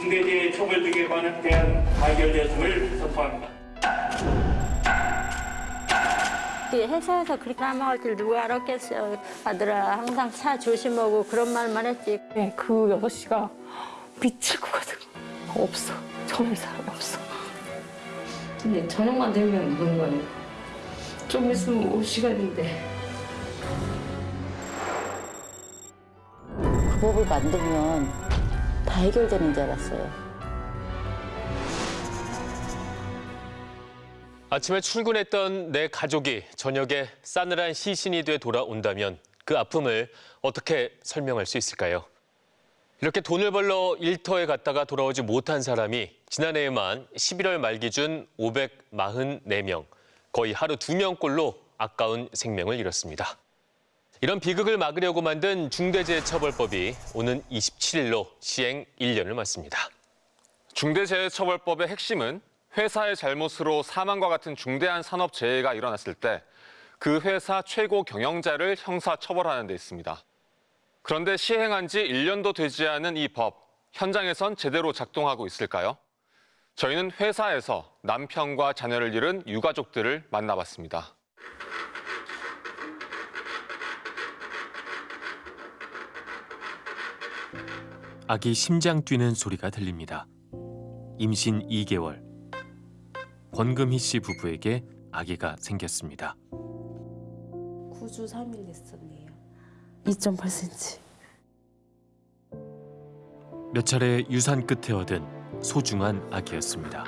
중대재해 처벌 등에 관한 대한 가결되었음을 선포합니다. 그 회사에서 그렇게 까먹을 줄 누가 알았겠어요. 아들아 항상 차 조심하고 그런 말만 했지. 네, 그 6시가 미칠 것 같은 거. 없어. 전할 사람이 없어. 근데 저녁만 되면 그런 거예요. 좀 있으면 올 시간인데. 그 법을 만들면 다 해결되는 줄 알았어요. 아침에 출근했던 내 가족이 저녁에 싸늘한 시신이 돼 돌아온다면 그 아픔을 어떻게 설명할 수 있을까요? 이렇게 돈을 벌러 일터에 갔다가 돌아오지 못한 사람이 지난해에만 11월 말 기준 544명, 거의 하루 두 명꼴로 아까운 생명을 잃었습니다. 이런 비극을 막으려고 만든 중대재해처벌법이 오는 27일로 시행 1년을 맞습니다. 중대재해처벌법의 핵심은 회사의 잘못으로 사망과 같은 중대한 산업재해가 일어났을 때 그 회사 최고 경영자를 형사처벌하는 데 있습니다. 그런데 시행한 지 1년도 되지 않은 이 법, 현장에선 제대로 작동하고 있을까요? 저희는 회사에서 남편과 자녀를 잃은 유가족들을 만나봤습니다. 아기 심장 뛰는 소리가 들립니다. 임신 2개월. 권금희 씨 부부에게 아기가 생겼습니다. 9주 3일 됐었네요. 2.8cm. 몇 차례 유산 끝에 얻은 소중한 아기였습니다.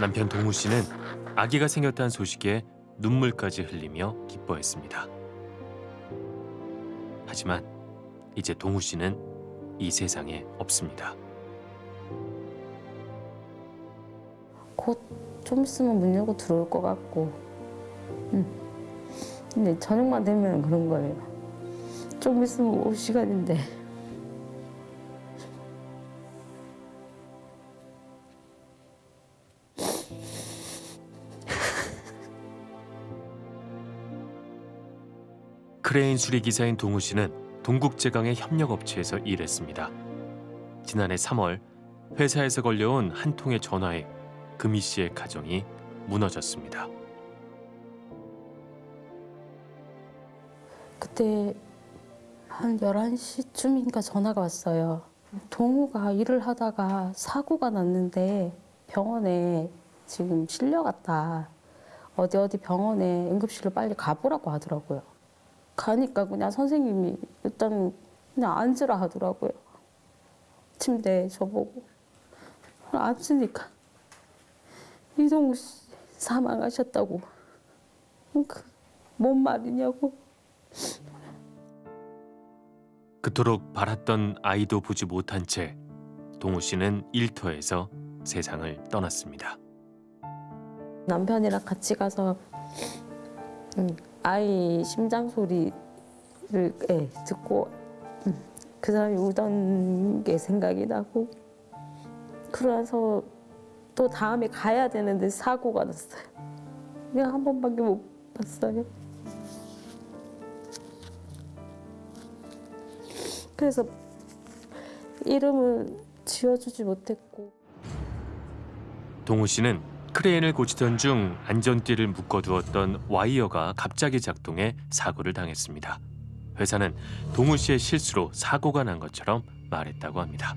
남편 동우 씨는 아기가 생겼다는 소식에 눈물까지 흘리며 기뻐했습니다. 하지만 이제 동우 씨는 이 세상에 없습니다. 곧 좀 있으면 문 열고 들어올 것 같고. 응. 근데 저녁만 되면 그런 거예요. 좀 있으면 올 시간인데. 크레인 수리 기사인 동우 씨는 동국제강의 협력업체에서 일했습니다. 지난해 3월 회사에서 걸려온 한 통의 전화에 금희 씨의 가정이 무너졌습니다. 그때 한 11시쯤인가 전화가 왔어요. 동우가 일을 하다가 사고가 났는데 병원에 지금 실려갔다. 어디 어디 병원에 응급실로 빨리 가보라고 하더라고요. 가니까 그냥 선생님이 일단 그냥 앉으라 하더라고요. 침대에 저보고. 앉으니까 이동우 씨 사망하셨다고. 그, 뭔 말이냐고. 그토록 바랐던 아이도 보지 못한 채 동우 씨는 일터에서 세상을 떠났습니다. 남편이랑 같이 가서 음, 아이 심장 소리를 예, 듣고 음, 그 사람이 우던 게 생각이 나고 그러서 또 다음에 가야 되는데 사고가 났어요. 그냥 한 번밖에 못 봤어요. 그래서 이름을 지어주지 못했고 동우 씨는 크레인을 고치던 중 안전띠를 묶어두었던 와이어가 갑자기 작동해 사고를 당했습니다. 회사는 동우 씨의 실수로 사고가 난 것처럼 말했다고 합니다.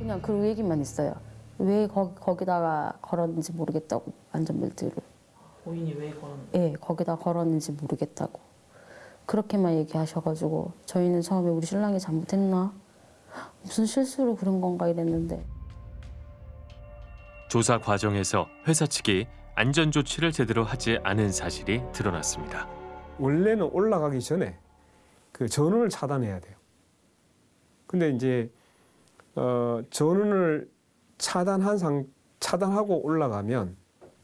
그냥 그 얘기만 있어요. 왜 거, 거기다가 걸었는지 모르겠다고 안전벨트를. 본인이 왜 그런 예, 거기다 걸었는지 모르겠다고. 그렇게만 얘기하셔가지고 저희는 처음에 우리 신랑이 잘못했나? 무슨 실수로 그런 건가 이랬는데 조사 과정에서 회사 측이 안전 조치를 제대로 하지 않은 사실이 드러났습니다. 원래는 올라가기 전에 그 전원을 차단해야 돼요. 근데 이제 어, 전원을 차단한 상 차단하고 올라가면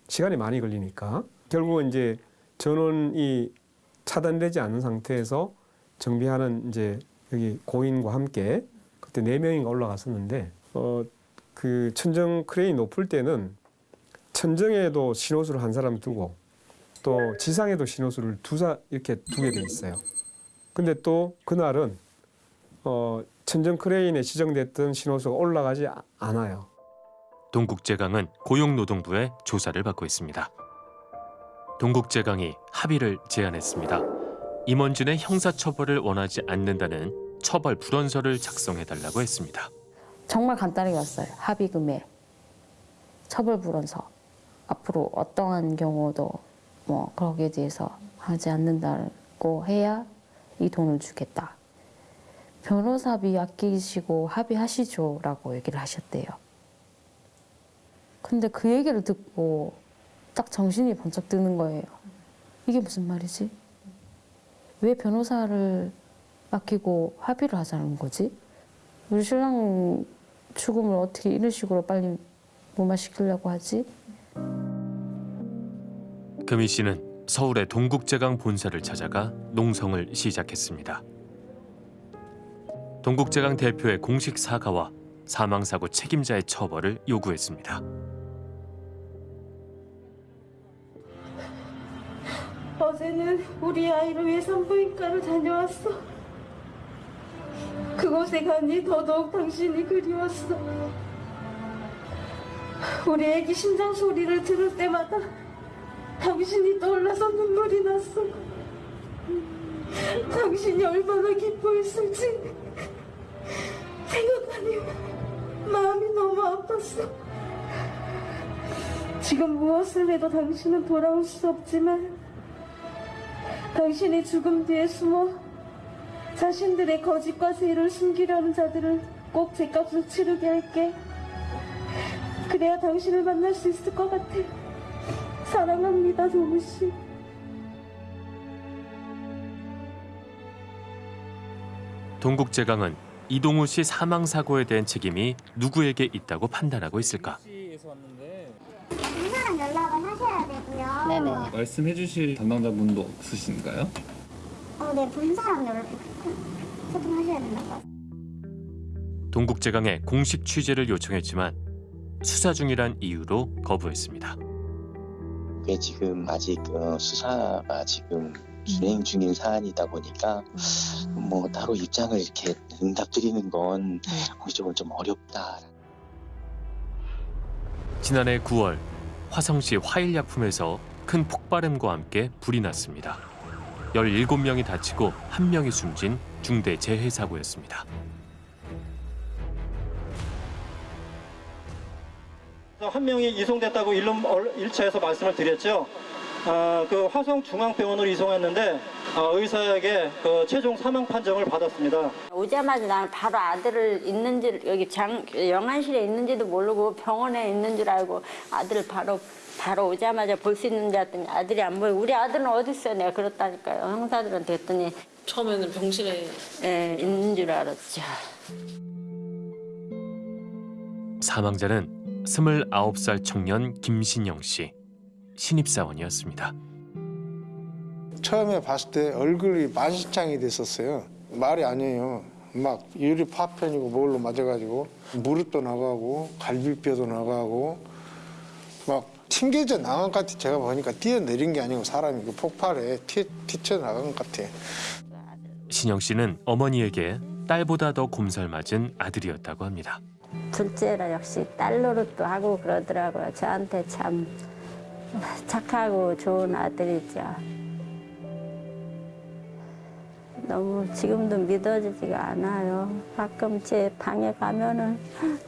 시간이 많이 걸리니까 결국은 이제 전원이 차단되지 않은 상태에서 정비하는 이제 여기 고인과 함께 그때 네 명인가 올라갔었는데 어, 그 천정 크레인 높을 때는 천정에도 신호수를 한 사람 두고 또 지상에도 신호수를 두 사람 이렇게 두게 돼 있어요. 근데 또 그날은 어, 천정 크레인에 지정됐던 신호수가 올라가지 아- 않아요. 동국제강은 고용노동부의 조사를 받고 있습니다. 동국제강이 합의를 제안했습니다. 임원진의 형사처벌을 원하지 않는다는 처벌 불원서를 작성해달라고 했습니다. 정말 간단하게 왔어요. 합의금에 처벌 불원서. 앞으로 어떠한 경우도 뭐 거기에 대해서 하지 않는다고 해야 이 돈을 주겠다. 변호사비 아끼시고 합의하시죠 라고 얘기를 하셨대요. 근데 그 얘기를 듣고 딱 정신이 번쩍 드는 거예요. 이게 무슨 말이지? 왜 변호사를 맡기고 합의를 하자는 거지? 우리 신랑 죽음을 어떻게 이런 식으로 빨리 무마시키려고 하지? 금희 씨는 서울의 동국제강 본사를 찾아가 농성을 시작했습니다. 동국제강 대표의 공식 사과와 사망사고 책임자의 처벌을 요구했습니다. 어제는 우리 아이를 위해 산부인과를 다녀왔어. 그곳에 가니 더더욱 당신이 그리웠어. 우리 애기 심장 소리를 들을 때마다 당신이 떠올라서 눈물이 났어. 당신이 얼마나 기뻐했을지 생각하니 마음이 너무 아팠어. 지금 무엇을 해도 당신은 돌아올 수 없지만 당신이 죽음 뒤에 숨어 자신들의 거짓과 세를 숨기려는 자들을 꼭 제값을 치르게 할게. 그래야 당신을 만날 수 있을 것 같아. 사랑합니다, 동우 씨. 동국제강은 이동우 씨 사망 사고에 대한 책임이 누구에게 있다고 판단하고 있을까? 분사랑 연락을 하셔야 되고요. 네네. 말씀해 주실 담당자분도 없으신가요? 어, 네, 분사랑 연락 소통하셔야 된다고. 동국제강에 공식 취재를 요청했지만 수사 중이란 이유로 거부했습니다. 이게 지금 아직 어, 수사가 지금 진행 중인 사안이다 보니까 뭐 따로 입장을 이렇게 응답 드리는 건 공식적으로 좀 어렵다. 지난해 9월 화성시 화일약품에서 큰 폭발음과 함께 불이 났습니다. 17명이 다치고 1명이 숨진 중대 재해 사고였습니다. 한 명이 이송됐다고 일론 일차에서 말씀을 드렸죠. 아, 그 화성중앙병원으로 이송했는데 아, 의사에게 그 최종 사망 판정을 받았습니다. 오자마자 나는 바로 아들을 있는지 여기 장 영안실에 있는지도 모르고 병원에 있는 줄 알고 아들을 바로 바로 오자마자 볼 수 있는 줄 알았더니 아들이 안 보여. 우리 아들은 어디 있어? 내가 그렇다니까요. 형사들한테 했더니 처음에는 병실에 예, 있는 줄 알았죠. 사망자는 29살 청년 김신영 씨 신입사원이었습니다. 처음에 봤을 때 얼굴이 만신창이 됐었어요. 말이 아니에요. 막 유리 파편이고 뭘로 맞아가지고 무릎도 나가고 갈비뼈도 나가고 막 튕겨져 나간 것 같아. 제가 보니까 뛰어내린 게 아니고 사람이 그 폭발에 튀, 튀쳐 나간 것 같아. 신영 씨는 어머니에게 딸보다 더 곰살맞은 아들이었다고 합니다. 둘째라 역시 딸 노릇도 하고 그러더라고요. 저한테 참 착하고 좋은 아들이죠. 너무 지금도 믿어지지가 않아요. 가끔 제 방에 가면은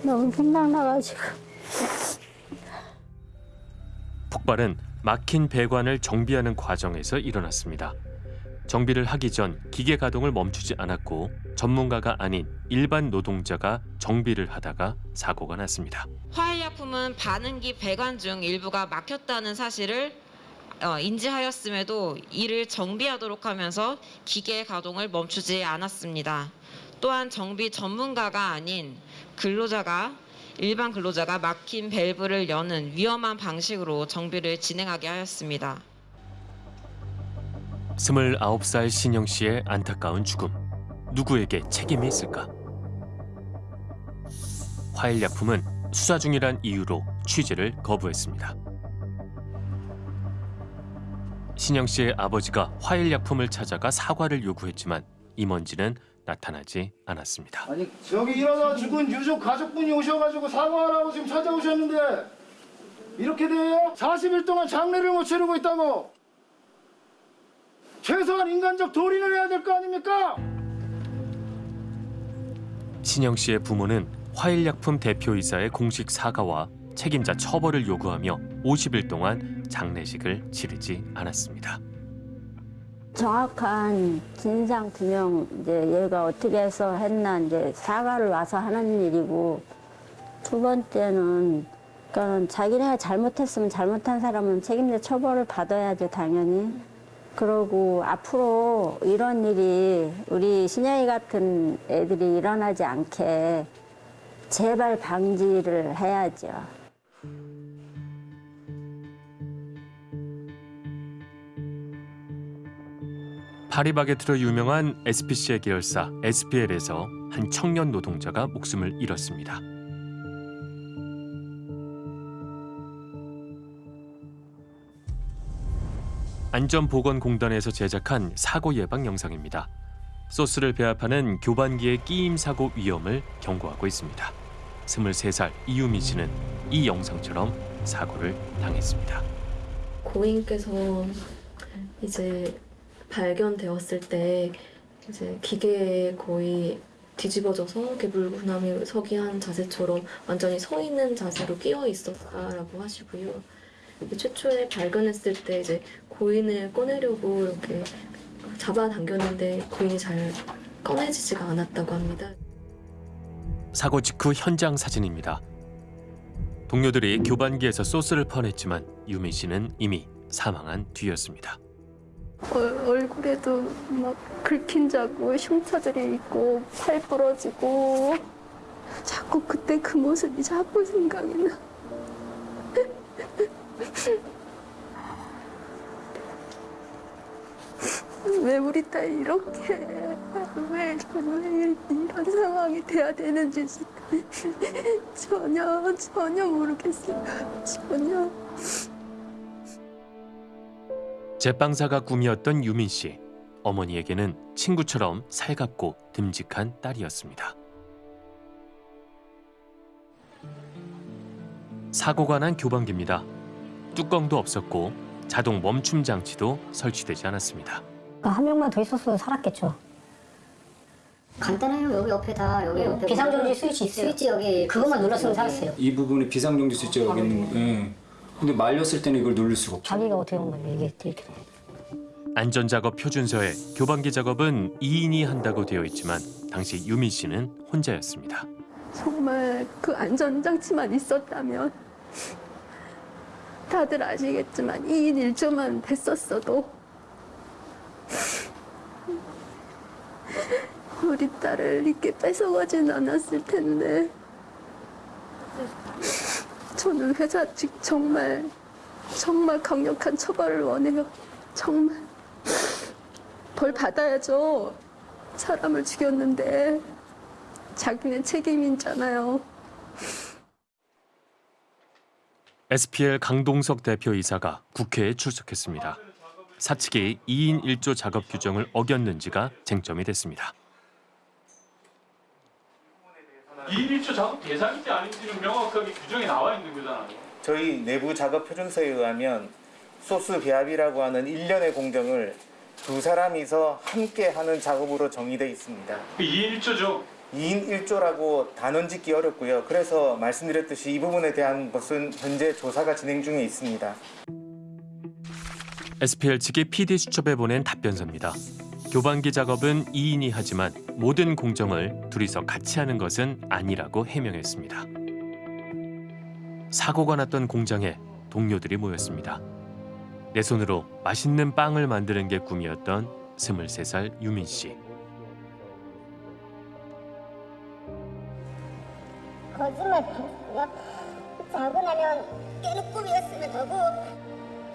너무 생각나가지고. 폭발은 막힌 배관을 정비하는 과정에서 일어났습니다. 정비를 하기 전 기계 가동을 멈추지 않았고 전문가가 아닌 일반 노동자가 정비를 하다가 사고가 났습니다. 화일약품은 반응기 배관 중 일부가 막혔다는 사실을 어, 인지하였음에도 이를 정비하도록 하면서 기계 가동을 멈추지 않았습니다. 또한 정비 전문가가 아닌 근로자가 일반 근로자가 막힌 밸브를 여는 위험한 방식으로 정비를 진행하게 하였습니다. 29살 신영 씨의 안타까운 죽음. 누구에게 책임이 있을까? 화일약품은 수사 중이란 이유로 취재를 거부했습니다. 신영 씨의 아버지가 화일약품을 찾아가 사과를 요구했지만 임원진은 나타나지 않았습니다. 아니 저기 일어나 죽은 유족 가족분이 오셔가지고 사과하라고 지금 찾아오셨는데 이렇게 돼요? 40일 동안 장례를 못 치르고 있다고 최소한 인간적 도리는 해야 될 거 아닙니까? 신영 씨의 부모는 화일약품 대표이사의 공식 사과와 책임자 처벌을 요구하며 50일 동안 장례식을 치르지 않았습니다. 정확한 진상 규명 이제 얘가 어떻게 해서 했나 이제 사과를 와서 하는 일이고 두 번째는 그러니까 자기네가 잘못했으면 잘못한 사람은 책임자 처벌을 받아야죠 당연히 그러고 앞으로 이런 일이 우리 신영이 같은 애들이 일어나지 않게 제발 방지를 해야죠. 파리바게트로 유명한 SPC의 계열사 SPL에서 한 청년 노동자가 목숨을 잃었습니다. 안전보건공단에서 제작한 사고 예방 영상입니다. 소스를 배합하는 교반기의 끼임 사고 위험을 경고하고 있습니다. 23살 이유미 씨는 이 영상처럼 사고를 당했습니다. 고인께서 이제 발견되었을 때 이제 기계에 거의 뒤집어져서 이렇게 물구나미 서기 한 자세처럼 완전히 서 있는 자세로 끼어 있었다라고 하시고요. 최초에 발견했을 때 이제 고인을 꺼내려고 이렇게 잡아당겼는데 고인이 잘 꺼내지지가 않았다고 합니다. 사고 직후 현장 사진입니다. 동료들이 교반기에서 소스를 퍼냈지만 유민 씨는 이미 사망한 뒤였습니다. 얼, 얼굴에도 막 긁힌 자고 흉터들이 있고 팔 부러지고 자꾸 그때 그 모습이 자꾸 생각이 나. 왜 우리 딸이 이렇게 왜, 왜 이런 상황이 돼야 되는지 전혀 전혀 모르겠어요. 전혀. 제빵사가 꿈이었던 유민 씨. 어머니에게는 친구처럼 살갑고 듬직한 딸이었습니다. 사고가 난 교반기입니다. 뚜껑도 없었고 자동 멈춤 장치도 설치되지 않았습니다. 한 명만 더 있었어도 살았겠죠. 간단해요. 여기 옆에다 여기 옆에 비상정지 스위치 있어요. 스위치 여기 그것만 눌렀으면 살았어요. 이 부분이 비상정지 스위치가 여기 있는 거. 예. 근데 말렸을 때는 이걸 누를 수가 없죠. 자기가 어떻게 한 건데 이게 이렇게 안전작업 표준서에 교반기 작업은 2인이 한다고 되어 있지만 당시 유민 씨는 혼자였습니다. 정말 그 안전장치만 있었다면 다들 아시겠지만 2인 1조만 됐었어도 우리 딸을 이렇게 뺏어가진 않았을 텐데 저는 회사 측 정말 정말 강력한 처벌을 원해요. 정말 벌 받아야죠. 사람을 죽였는데 자기네 책임이잖아요. SPL 강동석 대표이사가 국회에 출석했습니다. 사측이 2인 1조 작업 규정을 어겼는지가 쟁점이 됐습니다. 2인 1조 작업 대상인지 아닌지는 명확하게 규정이 나와 있는 거잖아요. 저희 내부 작업 표준서에 의하면 소스 배합이라고 하는 일련의 공정을 두 사람이서 함께 하는 작업으로 정의되어 있습니다. 2인 1조죠. 2인 1조라고 단언 짓기 어렵고요. 그래서 말씀드렸듯이 이 부분에 대한 것은 현재 조사가 진행 중에 있습니다. SPL 측이 PD 수첩에 보낸 답변서입니다. 교반기 작업은 2인이 하지만 모든 공정을 둘이서 같이 하는 것은 아니라고 해명했습니다. 사고가 났던 공장에 동료들이 모였습니다. 내 손으로 맛있는 빵을 만드는 게 꿈이었던 23살 유민 씨. 거짓말이야. 자고 나면 꿈이었으면 하고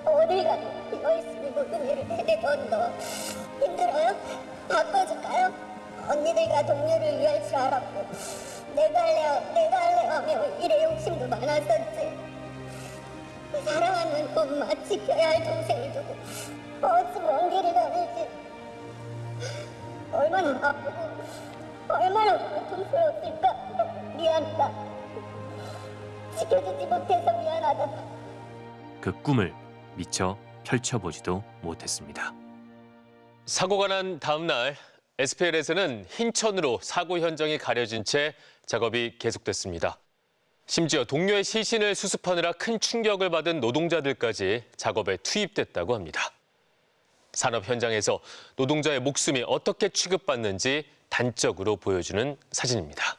어딜 가도 비어있으니 모든 일을 해내던 너 힘들어요? 바꿔줄까요? 언니들과 동료를 위할 줄 알았고 내가 할래요 내가 할래요 하며 일에 욕심도 많았었지. 사랑하는 엄마 지켜야 할 동생을 두고 어찌 먼 길을 가는지. 얼마나 아프고 얼마나 고통스러웠을까. 미안하다. 지켜주지 못해서 미안하다. 그 꿈을 미처 펼쳐보지도 못했습니다. 사고가 난 다음 날 SPL에서는 흰천으로 사고 현장이 가려진 채 작업이 계속됐습니다. 심지어 동료의 시신을 수습하느라 큰 충격을 받은 노동자들까지 작업에 투입됐다고 합니다. 산업 현장에서 노동자의 목숨이 어떻게 취급받는지 단적으로 보여주는 사진입니다.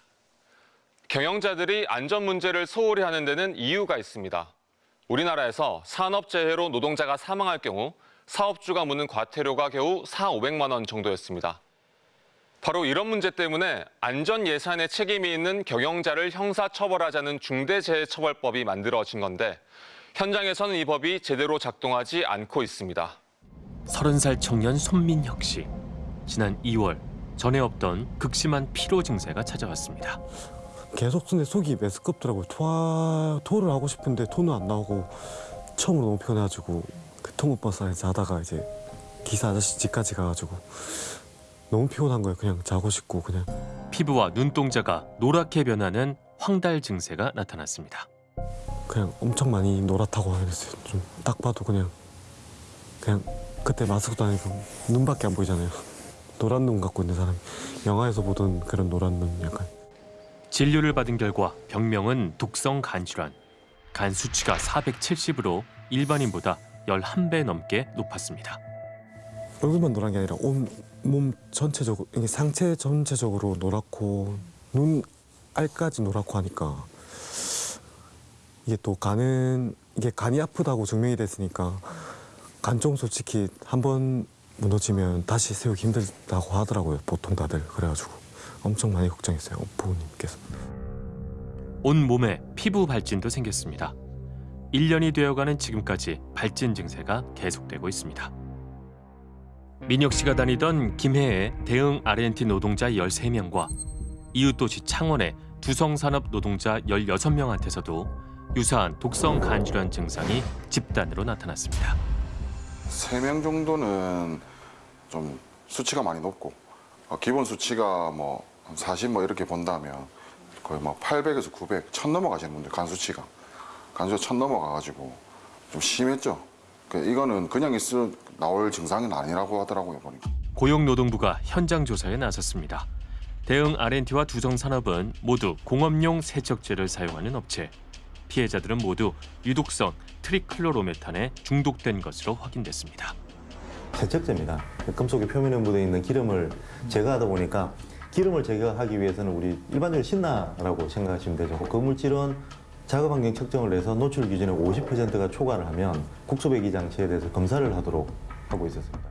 경영자들이 안전 문제를 소홀히 하는 데는 이유가 있습니다. 우리나라에서 산업재해로 노동자가 사망할 경우 사업주가 묻는 과태료가 겨우 4, 500만 원 정도였습니다. 바로 이런 문제 때문에 안전 예산에 책임이 있는 경영자를 형사처벌하자는 중대재해처벌법이 만들어진 건데 현장에서는 이 법이 제대로 작동하지 않고 있습니다. 30살 청년 손민혁 씨. 지난 2월 전에 없던 극심한 피로 증세가 찾아왔습니다. 계속 근데 속이 메스껍더라고요. 토하, 토를 하고 싶은데 토는 안 나오고 처음으로 너무 피곤해가지고 그 안에 자다가 이제 기사 아저씨 집까지 가가지고 너무 피곤한 거예요. 그냥 자고 싶고 그냥 피부와 눈동자가 노랗게 변하는 황달 증세가 나타났습니다. 그냥 엄청 많이 노랗다고 하겠어요. 좀 딱 봐도 그냥 그냥 그때 마스크도 아니고 눈밖에 안 보이잖아요. 노란 눈 갖고 있는 사람이 영화에서 보던 그런 노란 눈 약간 진료를 받은 결과 병명은 독성 간 질환. 간 수치가 470으로 일반인보다 11배 넘게 높았습니다. 얼굴만 노란 게 아니라 온 몸 전체적으로 상체 전체적으로 노랗고 눈 알까지 노랗고 하니까 이게 또 간은 이게 간이 아프다고 증명이 됐으니까 간종 솔직히 한 번 무너지면 다시 세우기 힘들다고 하더라고요 보통 다들 그래가지고 엄청 많이 걱정했어요 부모님께서 온 몸에 피부 발진도 생겼습니다. 1년이 되어가는 지금까지 발진 증세가 계속되고 있습니다. 민혁 씨가 다니던 김해의 대응 R&T 노동자 13명과 이웃도시 창원의 두성산업 노동자 16명한테서도 유사한 독성 간질환 증상이 집단으로 나타났습니다. 세명 정도는 좀 수치가 많이 높고 어, 기본 수치가 뭐 40 뭐 이렇게 본다면 거의 뭐 800에서 900, 1000 넘어가시는 분들 간 수치가 간 수치가 1000 넘어가가지고 좀 심했죠. 그 이거는 그냥 있을 나올 증상은 아니라고 하더라고요 보니까. 고용노동부가 현장 조사에 나섰습니다. 대응 R&T와 두성산업은 모두 공업용 세척제를 사용하는 업체. 피해자들은 모두 유독성 트리클로로메탄에 중독된 것으로 확인됐습니다. 세척제입니다. 금속의 표면에 묻어 있는 기름을 제거하다 보니까 기름을 제거하기 위해서는 우리 일반적으로 신나라고 생각하시면 되죠. 그 물질은 작업 환경 측정을 해서 노출 기준의 50%가 초과를 하면 국소배기 장치에 대해서 검사를 하도록 하고 있었습니다.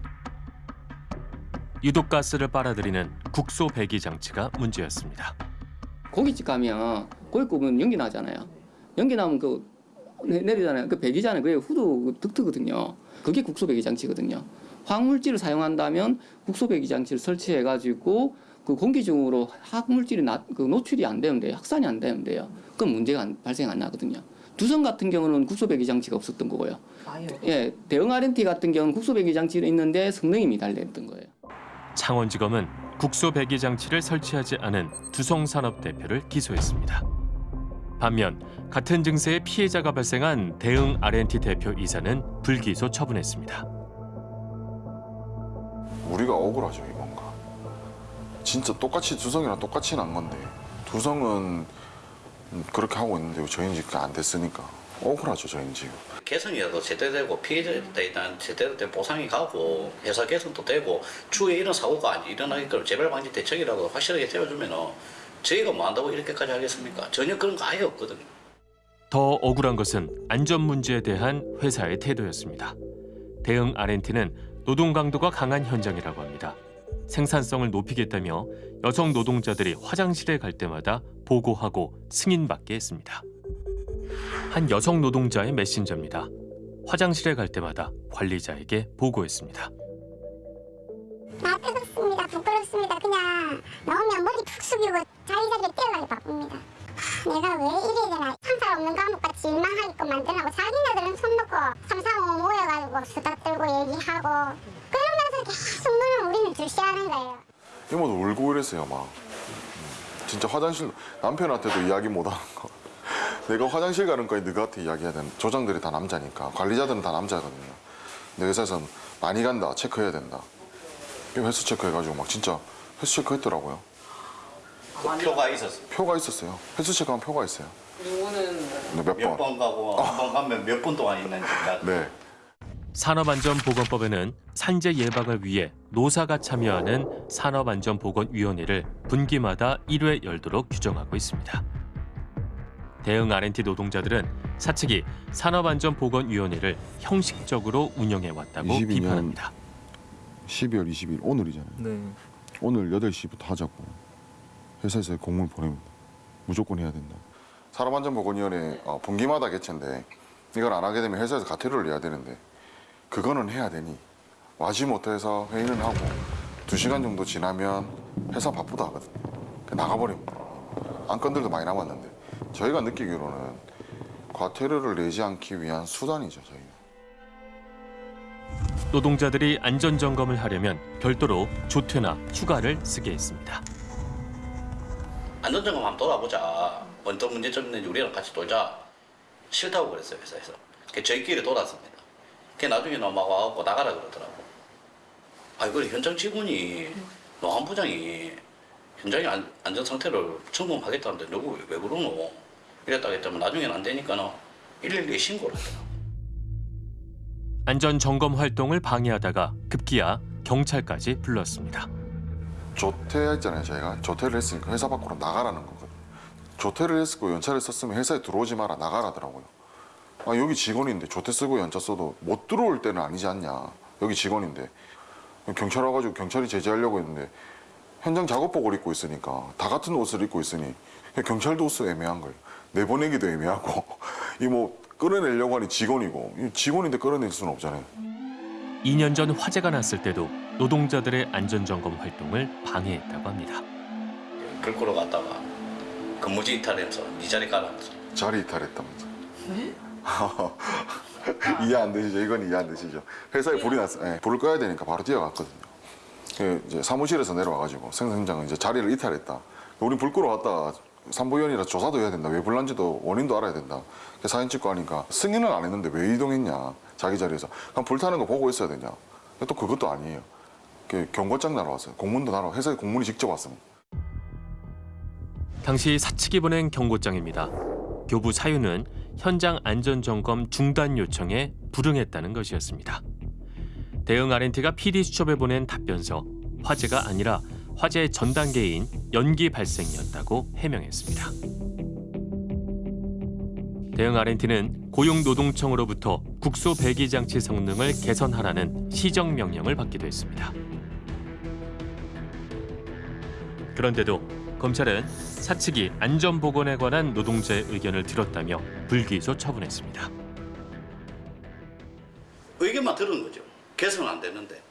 유독가스를 빨아들이는 국소 배기 장치가 문제였습니다. 고깃집 가면 고기 구우면 연기 나잖아요. 연기 나면 그 내- 내리잖아요. 그 배기잖아요. 그게 후두 득트거든요. 그게 국소 배기 장치거든요. 화학물질을 사용한다면 국소 배기 장치를 설치해 가지고 그 공기 중으로 화학물질이 나, 그 노출이 안 되면 돼요. 확산이 안 되면 돼요. 그럼 문제가 안- 발생 안 나거든요. 두성 같은 경우는 국소 배기 장치가 없었던 거고요. 예, 대응 R&T 같은 경우는 국소 배기 장치가 있는데 성능이 미달됐던 거예요. 창원지검은 국소 배기 장치를 설치하지 않은 두성 산업 대표를 기소했습니다. 반면 같은 증세의 피해자가 발생한 대응 R&T 대표 이사는 불기소 처분했습니다. 우리가 억울하죠. 진짜 똑같이 두성이랑 똑같이 난 건데 두성은 음, 그렇게 하고 있는데 저희는 지금 안 됐으니까 억울하죠 저희는 지금. 개선이라도 제대로 되고 피해자에 대한 제대로 된 보상이 가고 회사 개선도 되고 추후에 이런 사고가 안 일어나게끔 재발 방지 대책이라도 확실하게 세워주면 저희가 뭐 한다고 이렇게까지 하겠습니까? 전혀 그런 거 아예 없거든요. 더 억울한 것은 안전 문제에 대한 회사의 태도였습니다. 대응 R&T는 노동 강도가 강한 현장이라고 합니다. 생산성을 높이겠다며 여성 노동자들이 화장실에 갈 때마다 보고하고 승인받게 했습니다. 한 여성 노동자의 메신저입니다. 화장실에 갈 때마다 관리자에게 보고했습니다. 아 뜨겁습니다 부끄럽습니다 그냥 나오면 머리 푹 숙이고 자기 자리에 뛰어가기 바쁩니다 내가 왜 이래야 되나 상사 없는 과목같이 일만 하게끔 만들라고 자기네들은 손 놓고 삼삼오오 모여가지고 수다 떨고 얘기하고 그러면서 계속 눈을 우리는 주시하는 거예요 이모도 울고 이랬어요 막 진짜 화장실 남편한테도 이야기 못하는 거. 내가 화장실 가는 거에 너한테 이야기해야 되는. 조장들이 다 남자니까 관리자들은 다 남자거든요. 내 회사에서는 많이 간다 체크해야 된다. 횟수 체크해가지고 막 진짜 횟수 체크했더라고요. 그 표가 있었어. 표가 있었어요. 횟수 체크한 표가 있어요. 이거는 네, 몇 번. 몇번 가고 한번 가면 몇 분 동안 있는지. 네. 산업안전보건법에는 산재 예방을 위해 노사가 참여하는 산업안전보건위원회를 분기마다 1회 열도록 규정하고 있습니다. 대응 R&T 노동자들은 사측이 산업안전보건위원회를 형식적으로 운영해왔다고 22년 비판합니다. 12월 20일 오늘이잖아요. 네. 오늘 8시부터 하자고 회사에서 공문 보냅니다. 무조건 해야 된다. 산업안전보건위원회 어, 분기마다 개최인데 이걸 안 하게 되면 회사에서 가태료를 내야 되는데 그거는 해야 되니 와지 못해서 회의는 하고 두 시간 정도 지나면 회사 바쁘다 하거든요. 나가버립니다. 안건들도 많이 남았는데 저희가 느끼기로는 과태료를 내지 않기 위한 수단이죠 저희. 노동자들이 안전점검을 하려면 별도로 조퇴나 휴가를 쓰게 했습니다. 안전점검 한번 돌아보자. 어떤 문제점 있는지 우리랑 같이 돌자. 싫다고 그랬어요 회사에서. 그 저희끼리 돌았습니다. 그 나중에 막 와갖고 나가라 그러더라고. 아 이걸 현장 직원이 노안부장이 현장의 안, 안전 상태를 점검하겠다는데 놔두고 왜, 왜 그러노? 이랬다가 했더니 나중에는 안 되니까는 112에 신고를 하더라고. 안전 점검 활동을 방해하다가 급기야 경찰까지 불렀습니다. 조퇴했잖아요 저희가. 조퇴를 했으니까 회사 밖으로 나가라는 거거든요 조퇴를 했고 연차를 썼으면 회사에 들어오지 마라 나가라더라고요. 아 여기 직원인데 조퇴 쓰고 연차 써도 못 들어올 때는 아니지 않냐. 여기 직원인데. 경찰 와가지고 경찰이 제재하려고 했는데 현장 작업복을 입고 있으니까 다 같은 옷을 입고 있으니 경찰도 옷을 애매한 거예요. 내보내기도 애매하고. 이 뭐 끌어내려고 하니 직원이고. 이 직원인데 끌어낼 수는 없잖아요 2년 전 화재가 났을 때도 노동자들의 안전점검 활동을 방해했다고 합니다. 불 끄러 갔다가 근무지 이탈해서 네 자리 가라면서. 자리 이탈했다면서 네? 이해 안 되시죠? 이건 이해 안 되시죠? 회사에 불이 났어. 요 불을 꺼야 되니까 바로 뛰어갔거든요. 그 이제 사무실에서 내려와가지고 생산장은 이제 자리를 이탈했다. 우린 불 끄러 왔다. 산부위원이라 조사도 해야 된다. 왜 불난지도 원인도 알아야 된다. 그 사진 찍고 하니까 승인은 안 했는데 왜 이동했냐. 자기 자리에서. 그럼 불타는 거 보고 있어야 되냐. 또 그것도 아니에요. 그 경고장 날아왔어요. 공문도 날아와. 회사에 공문이 직접 왔습니다. 당시 사측이 보낸 경고장입니다. 교부 사유는 현장 안전점검 중단 요청에 불응했다는 것이었습니다. 대응 R&T가 PD 수첩에 보낸 답변서 화재가 아니라 화재의 전 단계인 연기 발생이었다고 해명했습니다. 대응 R&T는 고용노동청으로부터 국소 배기 장치 성능을 개선하라는 시정 명령을 받기도 했습니다. 그런데도 검찰은 사측이 안전보건에 관한 노동자의 의견을 들었다며 불기소 처분했습니다. 의견만 들은 거죠. 개선 안 되는데.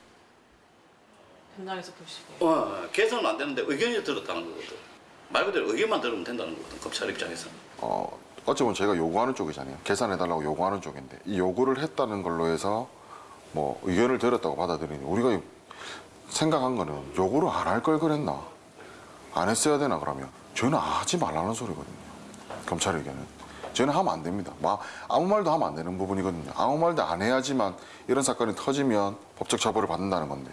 현장에서 보시기에. 어, 개선 안 되는데 의견이 들었다는 거거든. 말 그대로 의견만 들으면 된다는 거거든. 검찰 입장에서. 어, 보면 저희가 요구하는 쪽이잖아요. 계산해달라고 요구하는 쪽인데 이 요구를 했다는 걸로 해서 뭐 의견을 들었다고 받아들이니 우리가 생각한 거는 요구를 안 할 걸 그랬나? 안 했어야 되나 그러면 저희는 하지 말라는 소리거든요. 검찰 의견은. 저희는 하면 안 됩니다. 막 아무 말도 하면 안 되는 부분이거든요. 아무 말도 안 해야지만 이런 사건이 터지면 법적 처벌을 받는다는 건데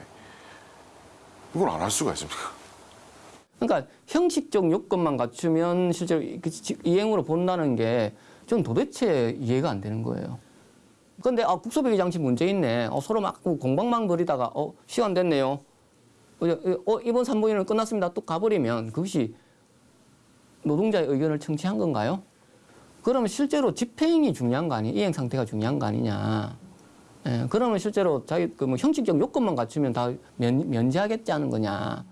이걸 안 할 수가 있습니까? 그러니까 형식적 요건만 갖추면 실제로 그 지- 이행으로 본다는 게좀 도대체 이해가 안 되는 거예요. 근데 아 국소배기 장치 문제 있네. 어, 서로 막 공방망 벌이다가 어 시간 됐네요. 어, 어, 이번 산부인은 끝났습니다. 또 가버리면 그것이 노동자의 의견을 청취한 건가요? 그러면 실제로 집행이 중요한 거 아니에요? 이행 상태가 중요한 거 아니냐? 예, 그러면 실제로 자기 그 뭐 형식적 요건만 갖추면 다 면, 면제하겠지 하는 거냐?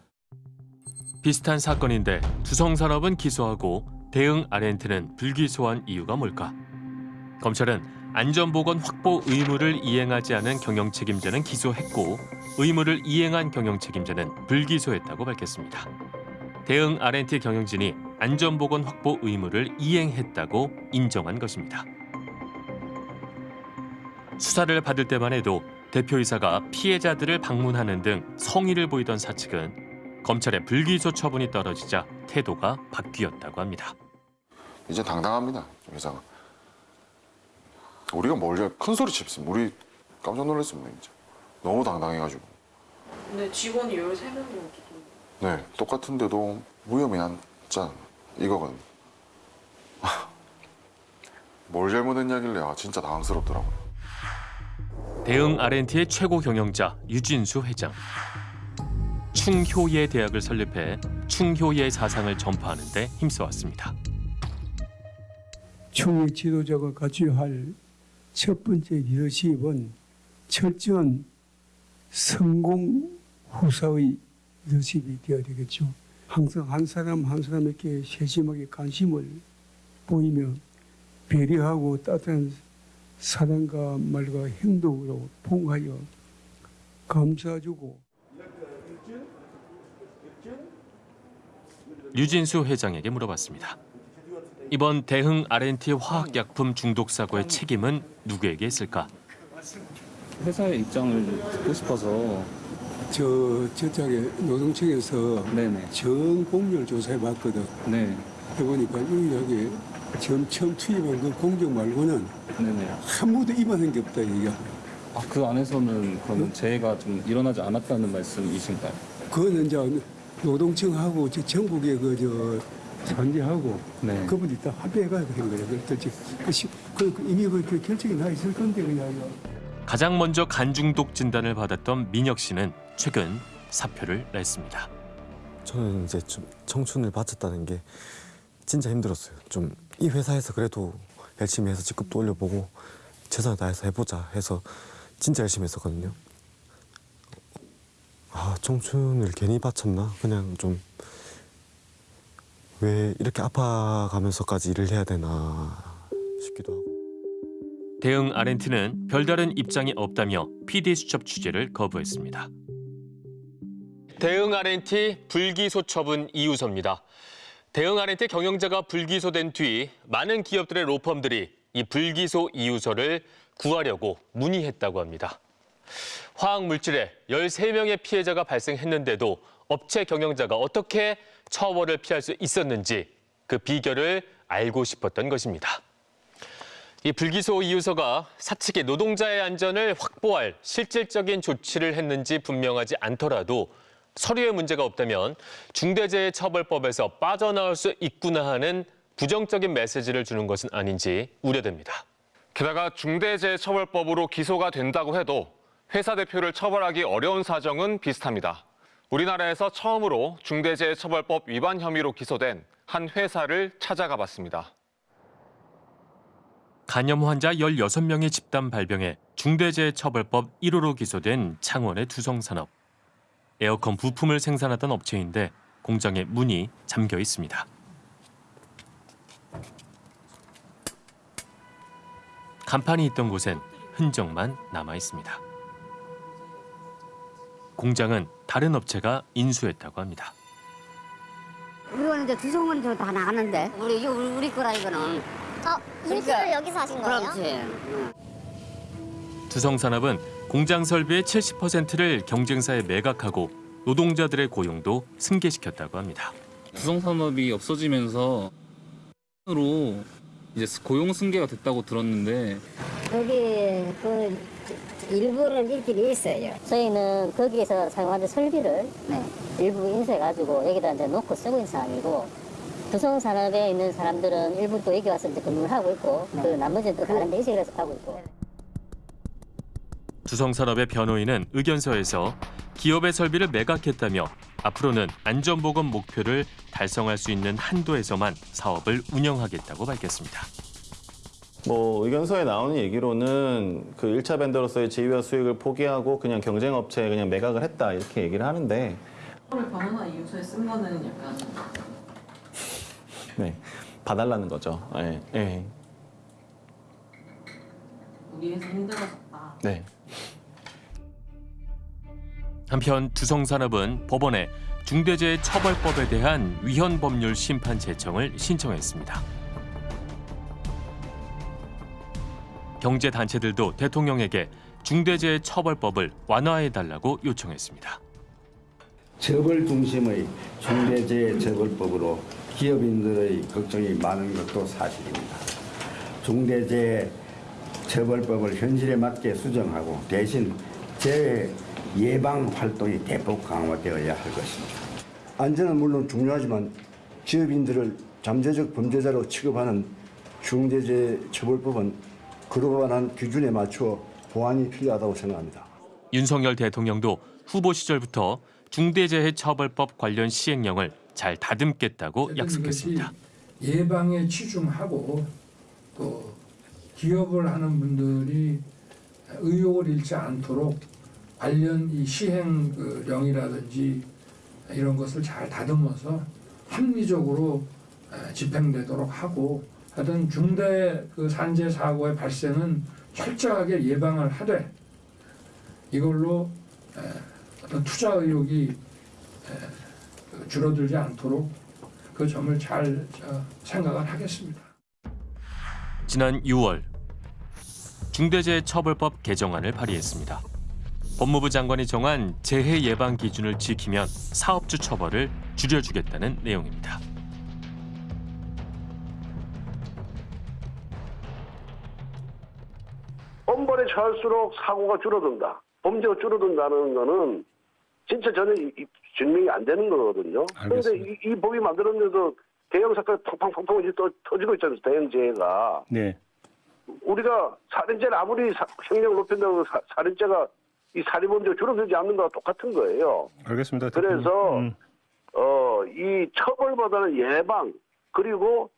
비슷한 사건인데 두성산업은 기소하고 대응 R&T는 불기소한 이유가 뭘까? 검찰은 안전보건 확보 의무를 이행하지 않은 경영 책임자는 기소했고 의무를 이행한 경영 책임자는 불기소했다고 밝혔습니다. 대응 R&T 경영진이 안전보건 확보 의무를 이행했다고 인정한 것입니다. 수사를 받을 때만 해도 대표이사가 피해자들을 방문하는 등 성의를 보이던 사측은 검찰의 불기소 처분이 떨어지자 태도가 바뀌었다고 합니다. 이제 당당합니다 회사가. 우리가 뭘 큰 소리 칩습니다. 우리 깜짝 놀랐습니다 진짜. 너무 당당해가지고. 근데 직원이 13명도 네 똑같은데도 무혐의 한자 이거거든요. 뭘 잘못했냐길래 아 진짜 당황스럽더라고요. 대응 R&T의 최고 경영자 유진수 회장. 충효예 대학을 설립해 충효예 사상을 전파하는 데 힘써왔습니다. 총회 지도자가 갖춰야 할 첫 번째 리더십은 철저한 성공 후사의 리더십이 되어야 되겠죠. 항상 한 사람 한 사람에게 세심하게 관심을 보이며 배려하고 따뜻한 사랑과 말과 행동으로 봉하여 감사주고 유진수 회장에게 물어봤습니다. 이번 대흥 R&T 화학약품 중독 사고의 책임은 누구에게 있을까? 회사의 입장을 듣고 싶어서 저 저쪽에 노동청에서 전 공률 조사해 봤거든. 네. 해보니까 처음 처음 투입한 그 공정 말고는 네네. 아무도 입안한 게 없다 이게. 아, 그 안에서는 그럼 재해가 좀 일어나지 않았다는 말씀이신가요? 그거는 이제 노동청하고 저 전국의 그 저 산지하고 네. 그분이 다 합의해가지고 한 거예요. 그래서 그, 시- 그, 그 이미 그, 그 결정이 나 있을 건데 그냥. 가장 먼저 간중독 진단을 받았던 민혁 씨는 최근 사표를 냈습니다. 저는 이제 좀 청춘을 바쳤다는 게 진짜 힘들었어요. 좀 이 회사에서 그래도 열심히 해서 직급도 올려보고 최선을 다해서 해보자 해서 진짜 열심히 했었거든요. 아 청춘을 괜히 바쳤나? 그냥 좀 왜 이렇게 아파가면서까지 일을 해야 되나 싶기도 하고. 대응 R&T는 별다른 입장이 없다며 PD 수첩 취재를 거부했습니다. 대응 R&T 불기소 처분 이유서입니다. 대응 R&T 경영자가 불기소된 뒤 많은 기업들의 로펌들이 이 불기소 이유서를 구하려고 문의했다고 합니다. 화학 물질에 13명의 피해자가 발생했는데도 업체 경영자가 어떻게 처벌을 피할 수 있었는지 그 비결을 알고 싶었던 것입니다. 이 불기소 이유서가 사측의 노동자의 안전을 확보할 실질적인 조치를 했는지 분명하지 않더라도 서류에 문제가 없다면 중대재해처벌법에서 빠져나올 수 있구나 하는 부정적인 메시지를 주는 것은 아닌지 우려됩니다. 게다가 중대재해처벌법으로 기소가 된다고 해도 회사 대표를 처벌하기 어려운 사정은 비슷합니다. 우리나라에서 처음으로 중대재해처벌법 위반 혐의로 기소된 한 회사를 찾아가 봤습니다. 간염 환자 16명의 집단 발병에 중대재해처벌법 1호로 기소된 창원의 두성산업. 에어컨 부품을 생산하던 업체인데 공장의 문이 잠겨 있습니다. 간판이 있던 곳엔 흔적만 남아 있습니다. 공장은 다른 업체가 인수했다고 합니다. 이거는 이제 두성은 저다 나갔는데 우리 이거 우리, 우리 거라 이거는. 아 인수를 여기서 하신 거예요? 그렇지. 두성산업은 공장 설비의 70%를 경쟁사에 매각하고 노동자들의 고용도 승계시켰다고 합니다. 두성산업이 없어지면서 으로 이제 고용 승계가 됐다고 들었는데 거기 그 일부는 있긴 있어요. 저희는 거기에서 사용하는 설비를 일부 인수해가지고 여기다 이제 놓고 쓰고 있는 상황이고 두성산업에 있는 사람들은 일부 또 여기 와서 이제 근무를 하고 있고 그 나머지는 또 다른 데 이식을 해서 하고 있고. 두성산업의 변호인은 의견서에서 기업의 설비를 매각했다며 앞으로는 안전보건 목표를 달성할 수 있는 한도에서만 사업을 운영하겠다고 밝혔습니다. 뭐 의견서에 나오는 얘기로는 그 1차 벤더로서의 지위와 수익을 포기하고 그냥 경쟁 업체에 그냥 매각을 했다 이렇게 얘기를 하는데 처음에 바나나 이유서에 쓴 거는 약간 네. 봐달라는 거죠. 예. 예. 우리 회사 힘들어졌다. 네. 한편 두성산업은 법원에 중대재해처벌법에 대한 위헌 법률 심판 제청을 신청했습니다. 경제 단체들도 대통령에게 중대재해 처벌법을 완화해 달라고 요청했습니다. 처벌 중심의 중대재해 처벌법으로 기업인들의 걱정이 많은 것도 사실입니다. 중대재해 처벌법을 현실에 맞게 수정하고 대신 재해 예방 활동이 대폭 강화되어야 할 것입니다. 안전은 물론 중요하지만 기업인들을 잠재적 범죄자로 취급하는 중대재해 처벌법은 글로벌한 기준에 맞추어 보완이 필요하다고 생각합니다. 윤석열 대통령도 후보 시절부터 중대재해처벌법 관련 시행령을 잘 다듬겠다고 약속했습니다. 예방에 치중하고 또 기업을 하는 분들이 의욕을 잃지 않도록 관련 이 시행령이라든지 이런 것을 잘 다듬어서 합리적으로 에, 집행되도록 하고 하여튼 중대 그 산재 사고의 발생은 철저하게 예방을 하되 이걸로 에, 어떤 투자 의욕이 줄어들지 않도록 그 점을 잘 저, 생각을 하겠습니다. 지난 6월 중대재해처벌법 개정안을 발의했습니다. 법무부 장관이 정한 재해 예방 기준을 지키면 사업주 처벌을 줄여주겠다는 내용입니다. 할수록 사고가 줄어든다. 범죄가 줄어든다는 거는 진짜 저는 이- 이 증명이 안 되는 거거든요. 그런데 이, 이 법이 만들었는데도 대형 사건 팡팡팡팡 또 터지고 있잖아요. 대형 재해가. 네. 우리가 살인죄를 아무리 사- 형량을 높인다고 사, 살인죄가 이 살인범죄가 줄어들지 않는 거와 똑같은 거예요. 알겠습니다. 그래서 음. 어, 이 처벌보다는 예방 그리고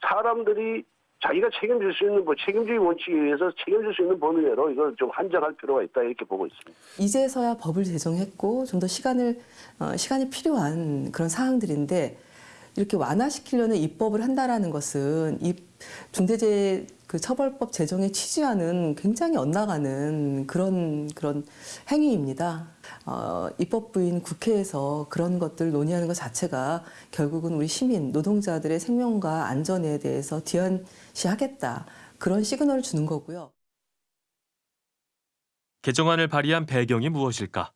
사람들이 자기가 책임질 수 있는 뭐 책임주의 원칙에 의해서 책임질 수 있는 범위 내로 이걸 좀 한정할 필요가 있다 이렇게 보고 있습니다. 이제서야 법을 제정했고 좀 더 시간을 어, 시간이 필요한 그런 사항들인데 이렇게 완화시키려는 입법을 한다라는 것은 이 중대재해 그 처벌법 제정의 취지와는 굉장히 엇나가는 그런 그런 행위입니다. 어, 입법부인 국회에서 그런 것들 논의하는 것 자체가 결국은 우리 시민 노동자들의 생명과 안전에 대해서 뒤안시하겠다 그런 시그널을 주는 거고요. 개정안을 발의한 배경이 무엇일까?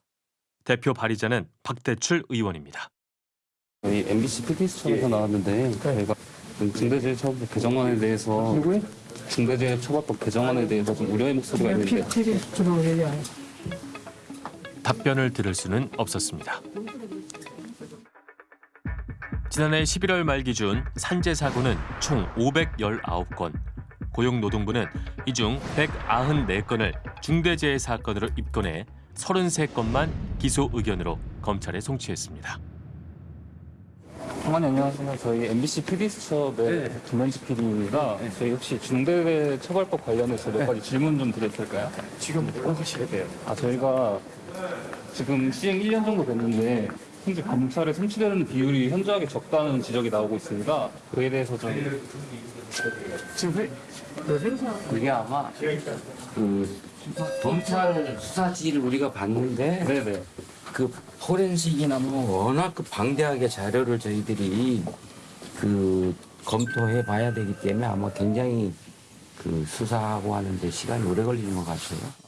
대표 발의자는 박대출 의원입니다. 저희 MBC PD수첩에서 나왔는데 저희가 좀 중대재해처벌법 개정안에 대해서 중대재해처벌법 개정안에 대해서 좀 우려의 목소리가 있는데 답변을 들을 수는 없었습니다. 지난해 11월 말 기준 산재 사고는 총 519건, 고용노동부는 이 중 194건을 중대재해 사건으로 입건해 33건만 기소 의견으로 검찰에 송치했습니다. 장관님 안녕하세요. 저희 MBC PD수첩의 김현지 PD가 저희 혹시 중대재해처벌법 관련해서 몇 가지 질문 좀 드려도 될까요? 지금 뭐 하시게 돼요? 아 저희가 지금 시행 1년 정도 됐는데 현재 검찰에 송치되는 비율이 현저하게 적다는 지적이 나오고 있습니다. 그에 대해서 좀 지금 그게 아마 그 검찰 수사지를 우리가 봤는데 그 포렌식이나 뭐 워낙 그 방대하게 자료를 저희들이 그 검토해 봐야 되기 때문에 아마 굉장히 그 수사하고 하는데 시간이 오래 걸리는 것 같아요.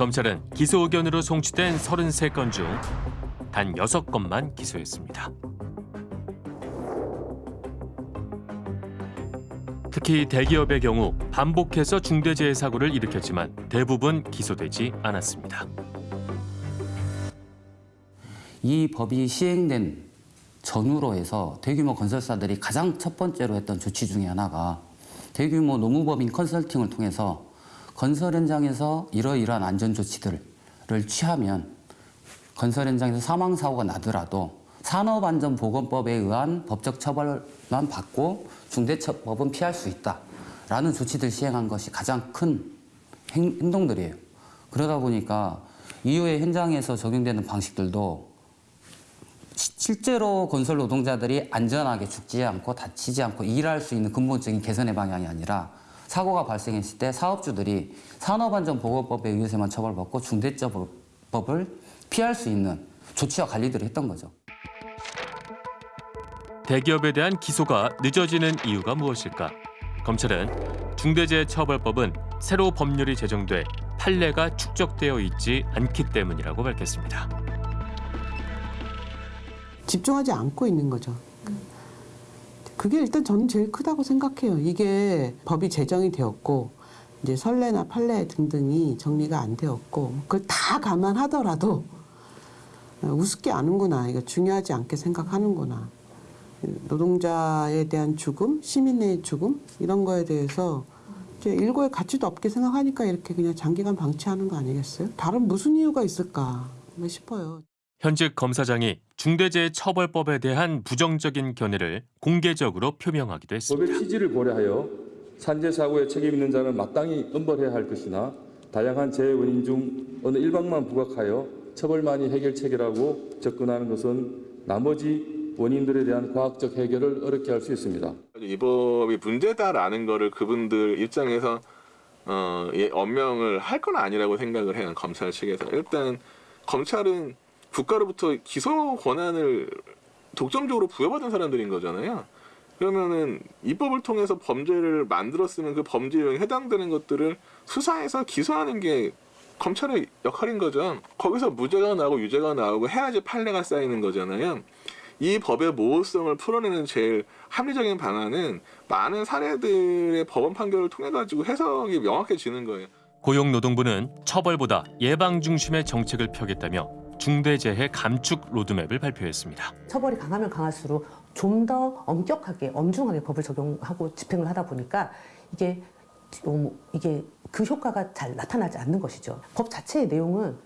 검찰은 기소 의견으로 송치된 33건 중 단 6건만 기소했습니다. 특히 대기업의 경우 반복해서 중대재해 사고를 일으켰지만 대부분 기소되지 않았습니다. 이 법이 시행된 전후로 해서 대규모 건설사들이 가장 첫 번째로 했던 조치 중에 하나가 대규모 노무법인 컨설팅을 통해서 건설 현장에서 이러이러한 안전 조치들을 취하면 건설 현장에서 사망 사고가 나더라도 산업안전보건법에 의한 법적 처벌만 받고 중대처법은 피할 수 있다라는 조치들 시행한 것이 가장 큰 행, 행동들이에요. 그러다 보니까 이후에 현장에서 적용되는 방식들도 시- 실제로 건설 노동자들이 안전하게 죽지 않고 다치지 않고 일할 수 있는 근본적인 개선의 방향이 아니라 사고가 발생했을 때 사업주들이 산업안전보건법에 의해서만 처벌받고 중대처벌법을 피할 수 있는 조치와 관리들을 했던 거죠. 대기업에 대한 기소가 늦어지는 이유가 무엇일까? 검찰은 중대재해처벌법은 새로 법률이 제정돼 판례가 축적되어 있지 않기 때문이라고 밝혔습니다. 집중하지 않고 있는 거죠. 그게 일단 저는 제일 크다고 생각해요. 이게 법이 제정이 되었고 이제 선례나 판례 등등이 정리가 안 되었고 그걸 다 감안하더라도 우습게 아는구나. 이거 중요하지 않게 생각하는구나. 노동자에 대한 죽음, 시민의 죽음 이런 거에 대해서 이제 일고의 가치도 없게 생각하니까 이렇게 그냥 장기간 방치하는 거 아니겠어요? 다른 무슨 이유가 있을까 싶어요. 현직 검사장이 중대재해처벌법에 대한 부정적인 견해를 공개적으로 표명하기도 했습니다. 법의 취지를 고려하여 산재 사고에 책임 있는 자는 마땅히 엄벌해야 할 것이나 다양한 재해 원인 중 어느 일방만 부각하여 처벌만이 해결책이라고 접근하는 것은 나머지 원인들에 대한 과학적 해결을 어렵게 할 수 있습니다. 이 법이 문제다라는 거를 그분들 입장에서 어, 예, 엄명을 할 건 아니라고 생각을 해요. 검찰 측에서. 일단 검찰은 국가로부터 기소 권한을 독점적으로 부여받은 사람들인 거잖아요. 그러면은 입법을 통해서 범죄를 만들었으면 그 범죄 유형에 해당되는 것들을 수사해서 기소하는 게 검찰의 역할인 거죠. 거기서 무죄가 나오고 유죄가 나오고 해야지 판례가 쌓이는 거잖아요. 이 법의 모호성을 풀어내는 제일 합리적인 방안은 많은 사례들의 법원 판결을 통해 가지고 해석이 명확해지는 거예요. 고용노동부는 처벌보다 예방 중심의 정책을 펴겠다며 중대재해 감축 로드맵을 발표했습니다. 처벌이 강하면 강할수록 좀 더 엄격하게 엄중하게 법을 적용하고 집행을 하다 보니까 이게 좀 이게 그 효과가 잘 나타나지 않는 것이죠. 법 자체의 내용은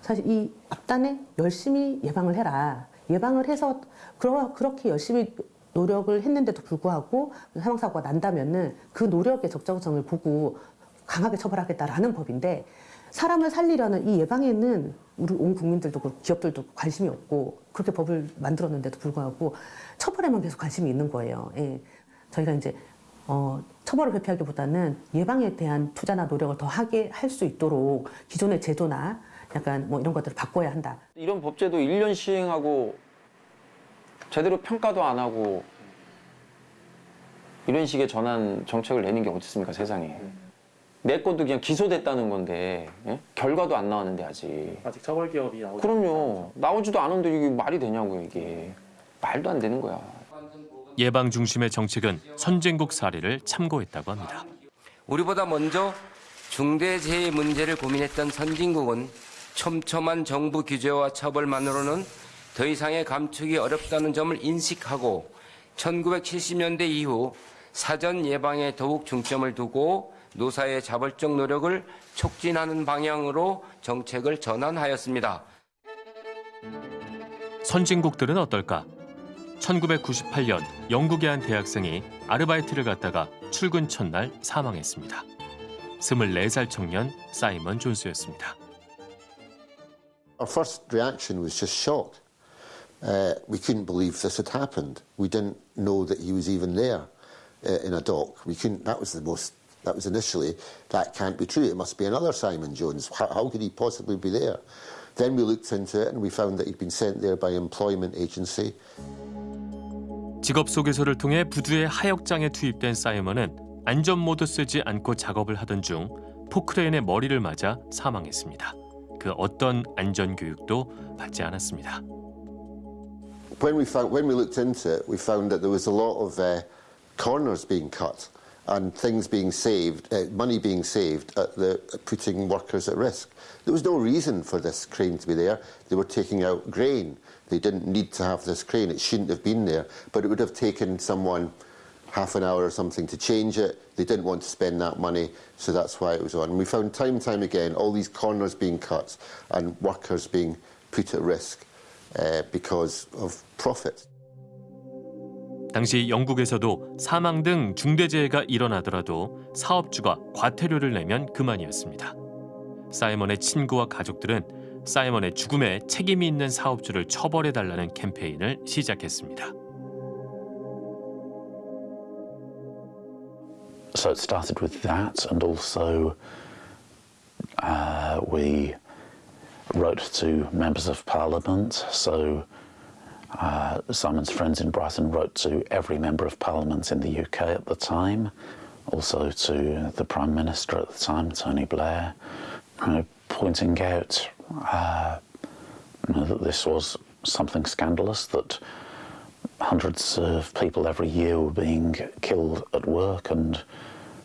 사실 이 앞단에 열심히 예방을 해라. 예방을 해서 그러, 그렇게 열심히 노력을 했는데도 불구하고 사망사고가 난다면 은 그 노력의 적정성을 보고 강하게 처벌하겠다라는 법인데 사람을 살리려는 이 예방에는 우리 온 국민들도 그렇고 기업들도 관심이 없고 그렇게 법을 만들었는데도 불구하고 처벌에만 계속 관심이 있는 거예요. 예. 저희가 이제 어, 처벌을 회피하기보다는 예방에 대한 투자나 노력을 더 하게 할 수 있도록 기존의 제도나 약간 뭐 이런 것들을 바꿔야 한다. 이런 법제도 1년 시행하고 제대로 평가도 안 하고 이런 식의 전환 정책을 내는 게 어디 있습니까 세상에. 내 것도 그냥 기소됐다는 건데 예? 결과도 안 나왔는데 아직. 아직 처벌 기업이 나오지 그럼요. 나오지도 않은데 이게 말이 되냐고요 이게. 말도 안 되는 거야. 예방 중심의 정책은 선진국 사례를 참고했다고 합니다. 우리보다 먼저 중대재해 문제를 고민했던 선진국은 촘촘한 정부 규제와 처벌만으로는 더 이상의 감축이 어렵다는 점을 인식하고 1970년대 이후 사전 예방에 더욱 중점을 두고 노사의 자발적 노력을 촉진하는 방향으로 정책을 전환하였습니다. 선진국들은 어떨까? 1998년 영국의 한 대학생이 아르바이트를 갔다가 출근 첫날 사망했습니다. 24살 청년 사이먼 존스였습니다. Our first reaction was just shock. Uh, we couldn't believe this had happened. We didn't know that he was even there uh, in a dock. We couldn't. That was the most. That was initially. That can't be true. It must be another Simon Jones. How, how could he possibly be there? Then we looked into it and we found that he'd been sent there by employment agency. 직업 소개서를 통해 부두의 하역장에 투입된 사이먼은 안전 모드 쓰지 않고 작업을 하던 중 포크레인의 머리를 맞아 사망했습니다. 그 어떤 안전 교육도 받지 않았습니다. When we found, when we looked into it, we found that there was a lot of uh, corners being cut and things being saved, uh, money being saved at the putting workers at risk. There was no reason for this crane to be there. They were taking out grain. They didn't need to have this crane. It shouldn't have been there. But it would have taken someone half an hour or something to change it. They didn't want to spend that money, so that's why it was on. And we found time and time again all these corners being cut and workers being put at risk uh, because of profit. 당시 영국에서도 사망 등 중대재해가 일어나더라도 사업주가 과태료를 내면 그만이었습니다. 사이먼의 친구와 가족들은 사이먼의 죽음에 책임이 있는 사업주를 처벌해달라는 캠페인을 시작했습니다. So it started with that, and also uh, we wrote to members of parliament. So uh, Simon's friends in Brighton wrote to every member of parliament in the UK at the time, also to the Prime Minister at the time, Tony Blair, you know, pointing out uh, you know, that this was something scandalous that hundreds of people every year were being killed at work and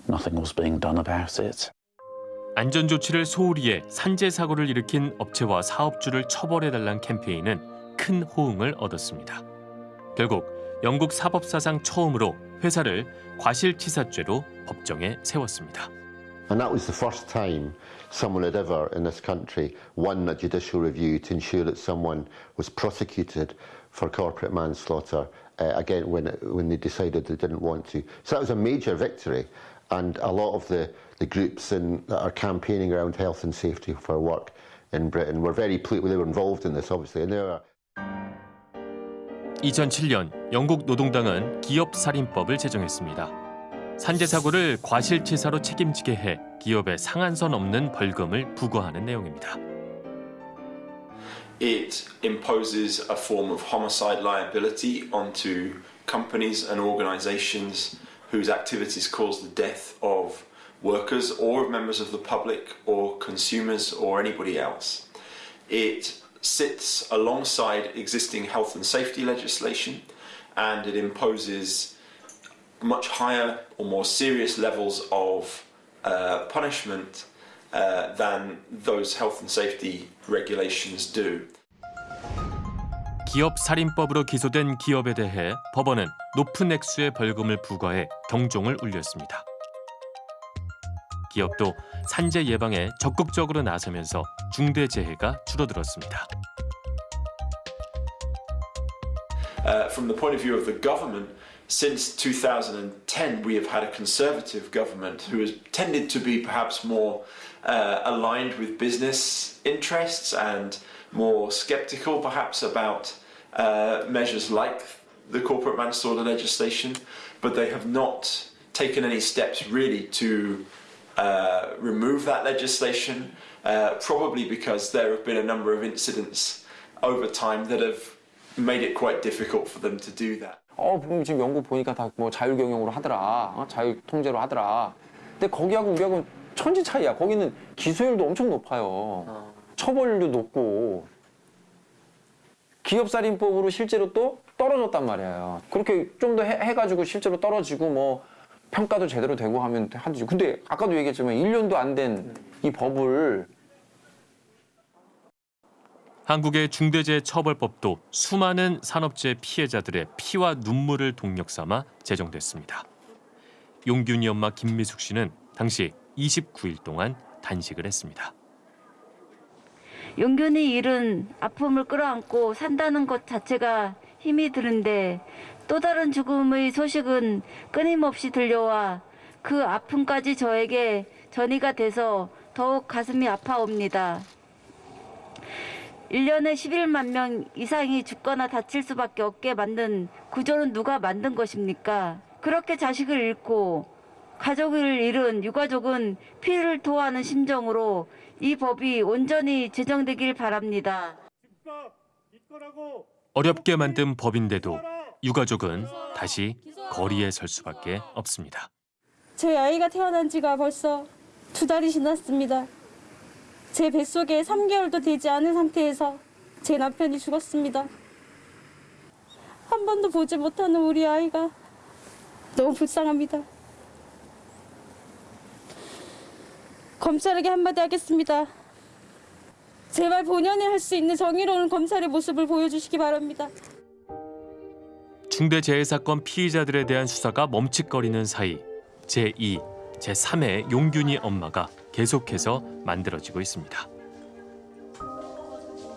nothing was being done about it. 안전 조치를 소홀히 해 산재 사고를 일으킨 업체와 사업주를 처벌해달란 캠페인은 큰 호응을 얻었습니다. 결국 영국 사법사상 처음으로 회사를 과실치사죄로 법정에 세웠습니다. And that was the first time someone had ever in this country won a judicial review to ensure that someone was prosecuted for corporate manslaughter uh, again when, when they decided they didn't want to. So that was a major victory and a lot of the, the groups in, that are campaigning around health and safety for work in Britain were very pleased, they were involved in this obviously and they were 2007년 영국 노동당은 기업살인법을 제정했습니다. 산재 사고를 과실치사로 책임지게 해 기업에 상한선 없는 벌금을 부과하는 내용입니다. it imposes a form of homicide liability onto companies and organisations whose activities cause the death of workers or members of the public or consumers or anybody else. It sits alongside existing health and safety legislation and it imposes much higher or more serious levels of uh, punishment uh, than those health and safety regulations do. 기업 살인법으로 기소된 기업에 대해 법원은 높은 액수의 벌금을 부과해 경종을 울렸습니다. 기업도 산재 예방에 적극적으로 나서면서 중대 재해가 줄어들었습니다. Uh, from the point of view of the government, since 2010, we have had a conservative government who has tended to be perhaps more uh, aligned with business interests and more sceptical, perhaps, about uh, measures like the corporate manslaughter legislation, but they have not taken any steps really to uh, remove that legislation, uh, probably because there have been a number of incidents over time that have made it quite difficult for them to do that. 어, 지금 영국 보니까 다 뭐 자율 경영으로 하더라. 어? 자율 통제로 하더라. 근데 거기하고 우리하고 천지 차이야. 거기는 기소율도 엄청 높아요. 처벌률도 높고. 기업살인법으로 실제로 또 떨어졌단 말이에요. 그렇게 좀 더 해가지고 실제로 떨어지고 뭐 평가도 제대로 되고 하면 하지. 근데 아까도 얘기했지만 1년도 안 된 이 법을 한국의 중대재해처벌법도 수많은 산업재해 피해자들의 피와 눈물을 동력 삼아 제정됐습니다. 용균이 엄마 김미숙 씨는 당시 29일 동안 단식을 했습니다. 용균이 일은 아픔을 끌어안고 산다는 것 자체가 힘이 드는데 또 다른 죽음의 소식은 끊임없이 들려와 그 아픔까지 저에게 전이가 돼서 더욱 가슴이 아파옵니다. 1년에 11만 명 이상이 죽거나 다칠 수밖에 없게 만든 구조는 누가 만든 것입니까? 그렇게 자식을 잃고 가족을 잃은 유가족은 피를 토하는 심정으로 이 법이 온전히 제정되길 바랍니다. 어렵게 만든 법인데도 유가족은 다시 거리에 설 수밖에 없습니다. 저희 아이가 태어난 지가 벌써 두 달이 지났습니다. 제 뱃속에 3개월도 되지 않은 상태에서 제 남편이 죽었습니다. 한 번도 보지 못하는 우리 아이가 너무 불쌍합니다. 검찰에게 한마디 하겠습니다. 제발 본연이 할 수 있는 정의로운 검찰의 모습을 보여주시기 바랍니다. 중대재해사건 피의자들에 대한 수사가 멈칫거리는 사이 제2, 제3의 용균이 엄마가 계속해서 만들어지고 있습니다.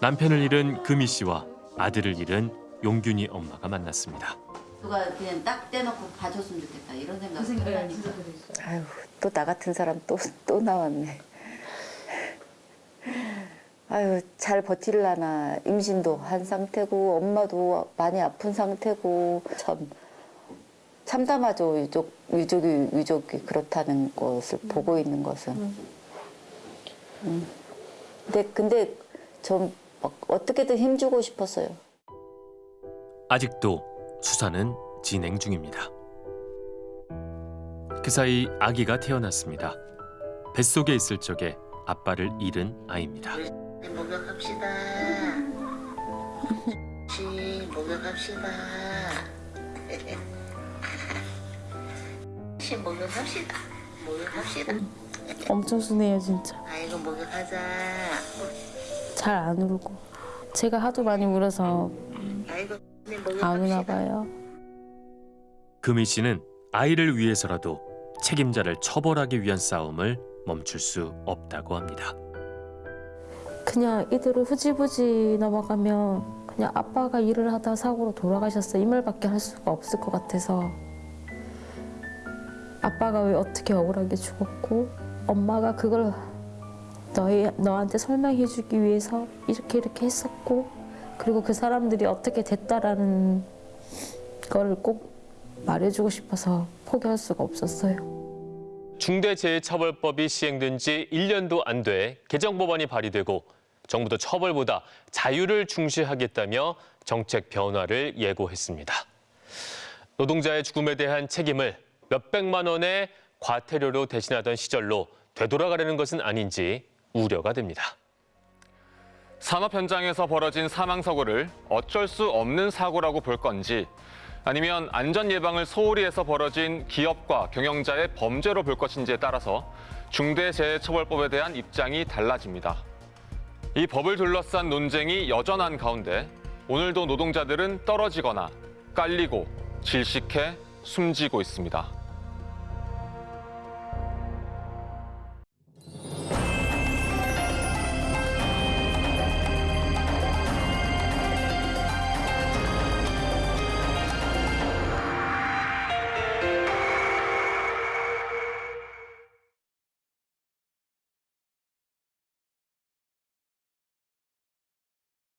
남편을 잃은 금희 씨와 아들을 잃은 용균이 엄마가 만났습니다. 누가 그냥 딱 떼놓고 봐줬으면 좋겠다 이런 생각. 아유, 또 나 같은 사람 또, 또 나왔네. 아유, 잘 버틸라나. 임신도 한 상태고, 엄마도 많이 아픈 상태고, 참, 참담하죠. 유족, 유족이, 유족이 그렇다는 것을 보고 있는 것은. 음. 근데, 근데, 전막 어떻게든 힘주고 싶었어요. 아직도 수사는 진행 중입니다. 그 사이 아기가 태어났습니다. 뱃속에 있을 적에 아빠를 잃은 아이입니다. 목욕합시다. 목욕합시다. 시 목욕합시다. 목욕합시다. 엄청 순해요 진짜. 아이고 목욕하자. 잘 안 울고. 제가 하도 많이 울어서 아이고 안 우나 봐요. 금희 씨는 아이를 위해서라도 책임자를 처벌하기 위한 싸움을 멈출 수 없다고 합니다. 그냥 이대로 후지부지 넘어가면 그냥 아빠가 일을 하다 사고로 돌아가셨어 이 말밖에 할 수가 없을 것 같아서 아빠가 왜 어떻게 억울하게 죽었고 엄마가 그걸 너희 너한테 설명해주기 위해서 이렇게 이렇게 했었고 그리고 그 사람들이 어떻게 됐다라는 거를 꼭 말해주고 싶어서 포기할 수가 없었어요. 중대재해처벌법이 시행된 지 1년도 안 돼 개정법안이 발의되고 정부도 처벌보다 자유를 중시하겠다며 정책 변화를 예고했습니다. 노동자의 죽음에 대한 책임을 몇백만 원의 과태료로 대신하던 시절로 되돌아가려는 것은 아닌지 우려가 됩니다. 산업 현장에서 벌어진 사망 사고를 어쩔 수 없는 사고라고 볼 건지 아니면 안전 예방을 소홀히 해서 벌어진 기업과 경영자의 범죄로 볼 것인지에 따라서 중대재해처벌법에 대한 입장이 달라집니다. 이 법을 둘러싼 논쟁이 여전한 가운데 오늘도 노동자들은 떨어지거나 깔리고 질식해 숨지고 있습니다.